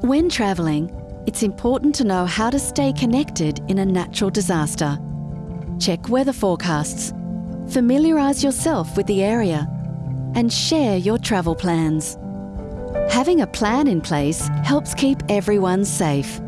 When travelling, it's important to know how to stay connected in a natural disaster. Check weather forecasts, familiarise yourself with the area, and share your travel plans. Having a plan in place helps keep everyone safe